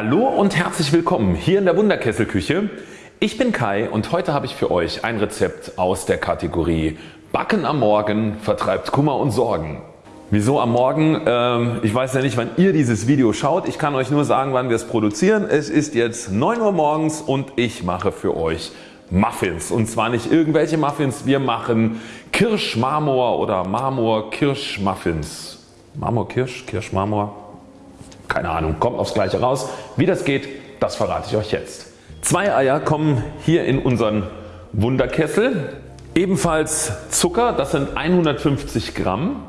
Hallo und herzlich willkommen hier in der Wunderkesselküche. Ich bin Kai und heute habe ich für euch ein Rezept aus der Kategorie Backen am Morgen vertreibt Kummer und Sorgen. Wieso am Morgen? Ähm, ich weiß ja nicht wann ihr dieses Video schaut. Ich kann euch nur sagen wann wir es produzieren. Es ist jetzt 9 Uhr morgens und ich mache für euch Muffins und zwar nicht irgendwelche Muffins, wir machen Kirschmarmor oder Marmor Kirschmuffins. Marmor Kirsch, Kirschmarmor, keine Ahnung, kommt aufs gleiche raus. Wie das geht, das verrate ich euch jetzt. Zwei Eier kommen hier in unseren Wunderkessel. Ebenfalls Zucker, das sind 150 Gramm.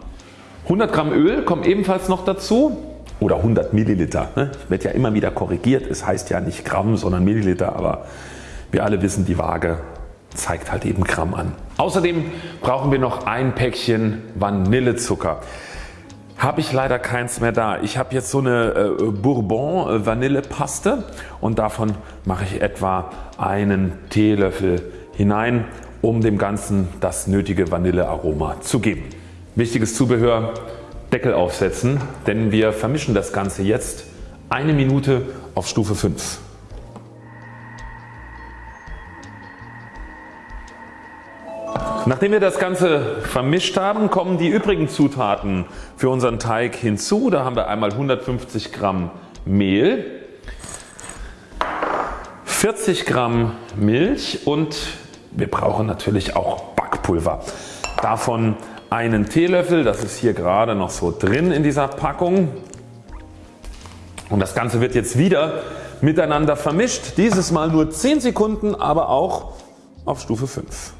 100 Gramm Öl kommen ebenfalls noch dazu oder 100 Milliliter. Ne? Werde ja immer wieder korrigiert, es heißt ja nicht Gramm sondern Milliliter, aber wir alle wissen die Waage zeigt halt eben Gramm an. Außerdem brauchen wir noch ein Päckchen Vanillezucker. Habe ich leider keins mehr da. Ich habe jetzt so eine äh, Bourbon äh, Vanillepaste und davon mache ich etwa einen Teelöffel hinein um dem Ganzen das nötige Vanillearoma zu geben. Wichtiges Zubehör Deckel aufsetzen, denn wir vermischen das Ganze jetzt eine Minute auf Stufe 5. Nachdem wir das Ganze vermischt haben kommen die übrigen Zutaten für unseren Teig hinzu. Da haben wir einmal 150 Gramm Mehl, 40 Gramm Milch und wir brauchen natürlich auch Backpulver. Davon einen Teelöffel, das ist hier gerade noch so drin in dieser Packung. Und das Ganze wird jetzt wieder miteinander vermischt. Dieses Mal nur 10 Sekunden, aber auch auf Stufe 5.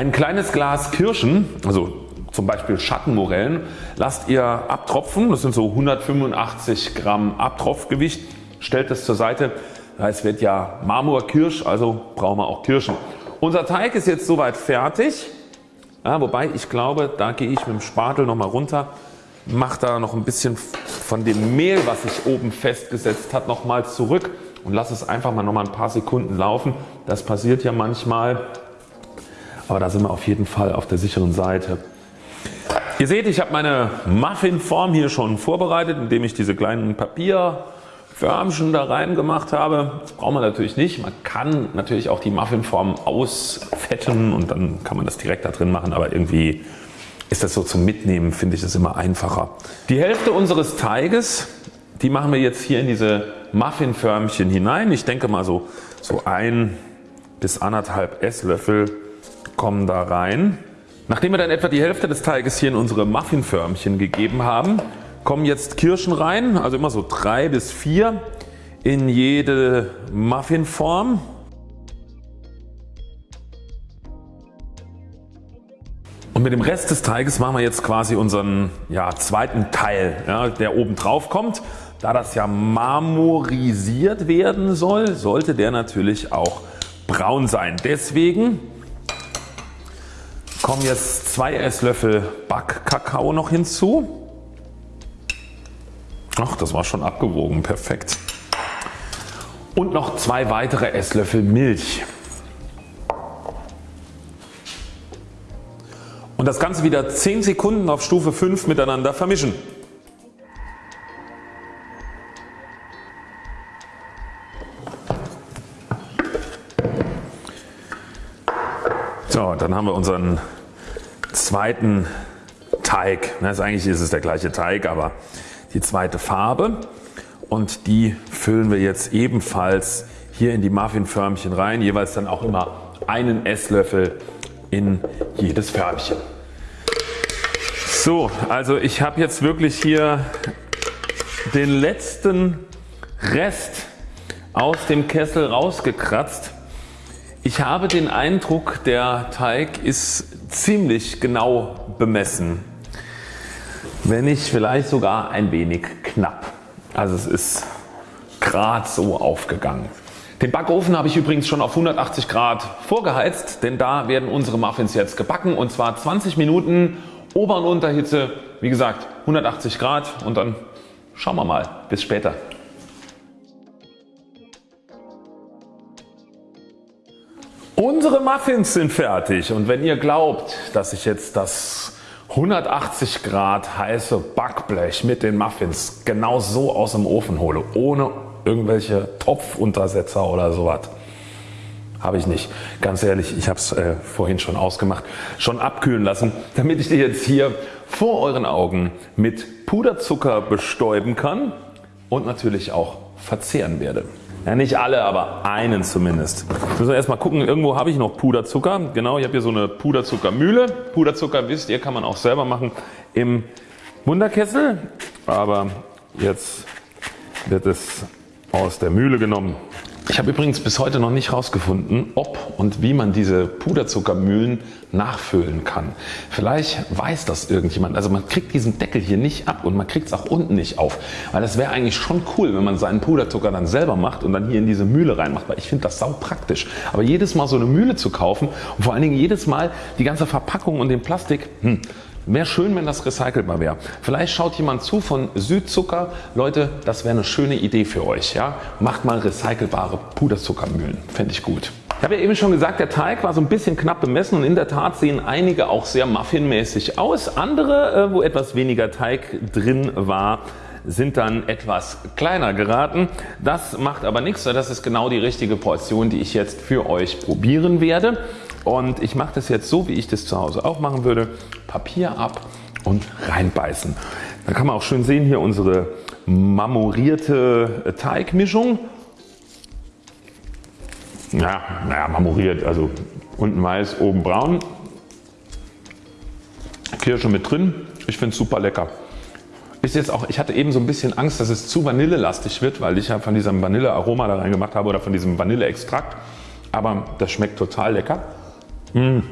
Ein kleines Glas Kirschen, also zum Beispiel Schattenmorellen, lasst ihr abtropfen. Das sind so 185 Gramm Abtropfgewicht. Stellt es zur Seite. Es wird ja Marmorkirsch, also brauchen wir auch Kirschen. Unser Teig ist jetzt soweit fertig. Ja, wobei ich glaube, da gehe ich mit dem Spatel nochmal runter, mache da noch ein bisschen von dem Mehl, was sich oben festgesetzt hat, nochmal zurück und lasse es einfach mal nochmal ein paar Sekunden laufen. Das passiert ja manchmal aber da sind wir auf jeden Fall auf der sicheren Seite. Ihr seht ich habe meine Muffinform hier schon vorbereitet indem ich diese kleinen Papierförmchen da rein gemacht habe. Das braucht man natürlich nicht. Man kann natürlich auch die Muffinform ausfetten und dann kann man das direkt da drin machen aber irgendwie ist das so zum Mitnehmen finde ich das immer einfacher. Die Hälfte unseres Teiges die machen wir jetzt hier in diese Muffinförmchen hinein. Ich denke mal so, so ein bis anderthalb Esslöffel kommen da rein. Nachdem wir dann etwa die Hälfte des Teiges hier in unsere Muffinförmchen gegeben haben, kommen jetzt Kirschen rein, also immer so drei bis vier in jede Muffinform. Und mit dem Rest des Teiges machen wir jetzt quasi unseren ja, zweiten Teil, ja, der oben drauf kommt. Da das ja marmorisiert werden soll, sollte der natürlich auch braun sein. Deswegen kommen jetzt 2 Esslöffel Backkakao noch hinzu. Ach das war schon abgewogen, perfekt. Und noch zwei weitere Esslöffel Milch. Und das Ganze wieder 10 Sekunden auf Stufe 5 miteinander vermischen. So, dann haben wir unseren zweiten Teig. Also eigentlich ist es der gleiche Teig, aber die zweite Farbe und die füllen wir jetzt ebenfalls hier in die Muffinförmchen rein, jeweils dann auch immer einen Esslöffel in jedes Förmchen. So, also ich habe jetzt wirklich hier den letzten Rest aus dem Kessel rausgekratzt ich habe den Eindruck der Teig ist ziemlich genau bemessen. Wenn nicht vielleicht sogar ein wenig knapp. Also es ist gerade so aufgegangen. Den Backofen habe ich übrigens schon auf 180 Grad vorgeheizt, denn da werden unsere Muffins jetzt gebacken und zwar 20 Minuten Ober- und Unterhitze, wie gesagt 180 Grad und dann schauen wir mal. Bis später. Unsere Muffins sind fertig und wenn ihr glaubt, dass ich jetzt das 180 Grad heiße Backblech mit den Muffins genau so aus dem Ofen hole, ohne irgendwelche Topfuntersetzer oder sowas. Habe ich nicht. Ganz ehrlich, ich habe es äh, vorhin schon ausgemacht, schon abkühlen lassen, damit ich die jetzt hier vor euren Augen mit Puderzucker bestäuben kann und natürlich auch verzehren werde. Ja, nicht alle, aber einen zumindest. Müssen wir erstmal gucken, irgendwo habe ich noch Puderzucker. Genau, ich habe hier so eine Puderzuckermühle. Puderzucker wisst ihr, kann man auch selber machen im Wunderkessel. Aber jetzt wird es aus der Mühle genommen. Ich habe übrigens bis heute noch nicht herausgefunden ob und wie man diese Puderzuckermühlen nachfüllen kann. Vielleicht weiß das irgendjemand. Also man kriegt diesen Deckel hier nicht ab und man kriegt es auch unten nicht auf. Weil das wäre eigentlich schon cool wenn man seinen Puderzucker dann selber macht und dann hier in diese Mühle reinmacht. Weil ich finde das sau praktisch. Aber jedes Mal so eine Mühle zu kaufen und vor allen Dingen jedes Mal die ganze Verpackung und den Plastik, hm, Wäre schön wenn das recycelbar wäre. Vielleicht schaut jemand zu von Südzucker. Leute das wäre eine schöne Idee für euch. Ja? Macht mal recycelbare Puderzuckermühlen. Fände ich gut. Ich habe ja eben schon gesagt der Teig war so ein bisschen knapp bemessen und in der Tat sehen einige auch sehr muffinmäßig aus. Andere äh, wo etwas weniger Teig drin war sind dann etwas kleiner geraten. Das macht aber nichts, das ist genau die richtige Portion die ich jetzt für euch probieren werde. Und ich mache das jetzt so wie ich das zu Hause auch machen würde. Papier ab und reinbeißen. Dann kann man auch schön sehen hier unsere marmorierte Teigmischung. Ja, naja, marmoriert, also unten weiß, oben braun. Kirsche mit drin. Ich finde es super lecker. Ist jetzt auch, ich hatte eben so ein bisschen Angst, dass es zu vanillelastig wird, weil ich ja von diesem Vanillearoma da rein gemacht habe oder von diesem Vanilleextrakt. Aber das schmeckt total lecker. Mmh.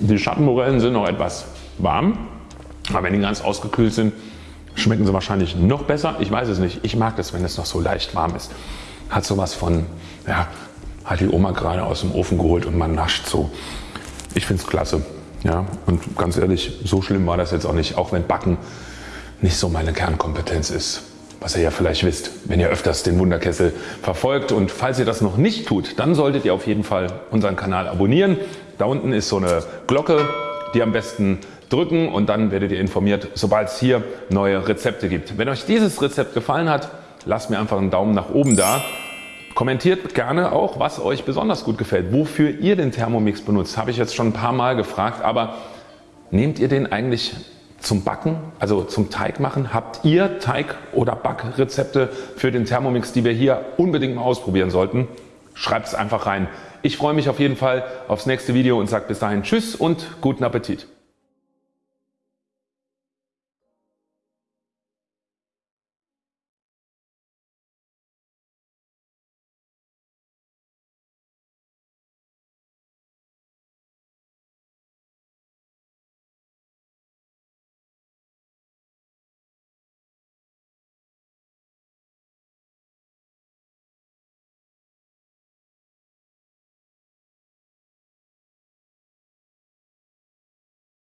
Die Schattenmorellen sind noch etwas warm, aber wenn die ganz ausgekühlt sind, schmecken sie wahrscheinlich noch besser. Ich weiß es nicht. Ich mag es, wenn es noch so leicht warm ist. Hat sowas von, ja, hat die Oma gerade aus dem Ofen geholt und man nascht so. Ich finde es klasse. Ja, und ganz ehrlich, so schlimm war das jetzt auch nicht, auch wenn Backen nicht so meine Kernkompetenz ist was ihr ja vielleicht wisst, wenn ihr öfters den Wunderkessel verfolgt. Und falls ihr das noch nicht tut, dann solltet ihr auf jeden Fall unseren Kanal abonnieren. Da unten ist so eine Glocke, die am besten drücken und dann werdet ihr informiert, sobald es hier neue Rezepte gibt. Wenn euch dieses Rezept gefallen hat, lasst mir einfach einen Daumen nach oben da. Kommentiert gerne auch, was euch besonders gut gefällt, wofür ihr den Thermomix benutzt. Habe ich jetzt schon ein paar Mal gefragt, aber nehmt ihr den eigentlich zum Backen, also zum Teig machen. Habt ihr Teig- oder Backrezepte für den Thermomix, die wir hier unbedingt mal ausprobieren sollten? Schreibt es einfach rein. Ich freue mich auf jeden Fall aufs nächste Video und sage bis dahin Tschüss und guten Appetit.